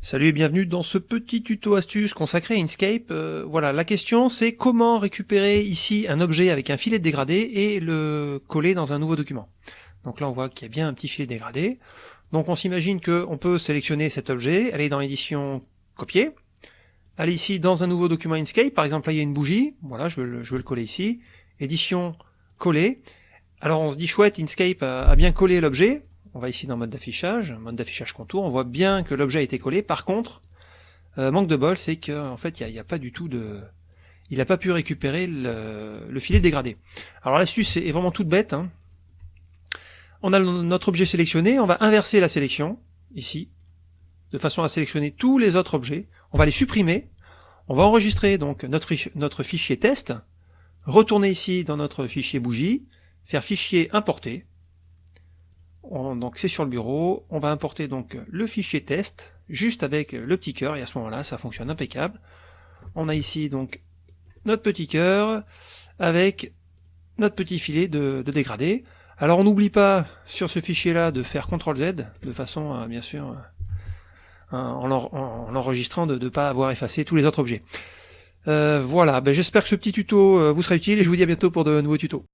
Salut et bienvenue dans ce petit tuto astuce consacré à Inkscape. Euh, voilà, la question c'est comment récupérer ici un objet avec un filet dégradé et le coller dans un nouveau document. Donc là on voit qu'il y a bien un petit filet dégradé. Donc on s'imagine qu'on peut sélectionner cet objet, aller dans édition copier, aller ici dans un nouveau document Inkscape, par exemple là il y a une bougie, voilà je vais le, je vais le coller ici, édition coller. Alors on se dit chouette, Inkscape a bien collé l'objet, on va ici dans mode d'affichage, mode d'affichage contour, on voit bien que l'objet a été collé. Par contre, euh, manque de bol, c'est qu'en fait, il n'y a, pas du tout de... Il n'a pas pu récupérer le, filet dégradé. Alors l'astuce est vraiment toute bête. Hein. On a notre objet sélectionné, on va inverser la sélection, ici, de façon à sélectionner tous les autres objets. On va les supprimer. On va enregistrer donc notre, notre fichier test, retourner ici dans notre fichier bougie, faire fichier importer, donc c'est sur le bureau, on va importer donc le fichier test, juste avec le petit cœur, et à ce moment-là, ça fonctionne impeccable. On a ici donc notre petit cœur, avec notre petit filet de, dégradé. Alors on n'oublie pas sur ce fichier-là de faire CTRL Z, de façon à, bien sûr, en l'enregistrant, de ne pas avoir effacé tous les autres objets. Euh, voilà, ben, j'espère que ce petit tuto euh, vous sera utile, et je vous dis à bientôt pour de nouveaux tutos.